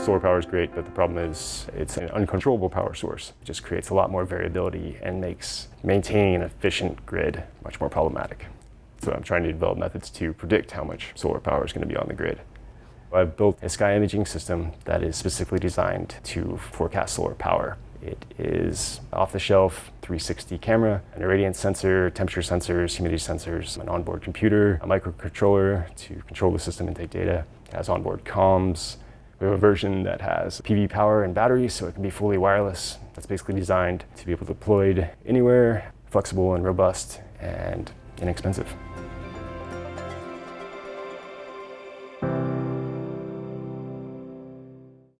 Solar power is great, but the problem is it's an uncontrollable power source. It just creates a lot more variability and makes maintaining an efficient grid much more problematic. So I'm trying to develop methods to predict how much solar power is going to be on the grid. I've built a sky imaging system that is specifically designed to forecast solar power. It is off-the-shelf 360 camera, an irradiance sensor, temperature sensors, humidity sensors, an onboard computer, a microcontroller to control the system and take data. It has onboard comms. We have a version that has PV power and batteries, so it can be fully wireless. That's basically designed to be able to deployed anywhere, flexible and robust, and inexpensive.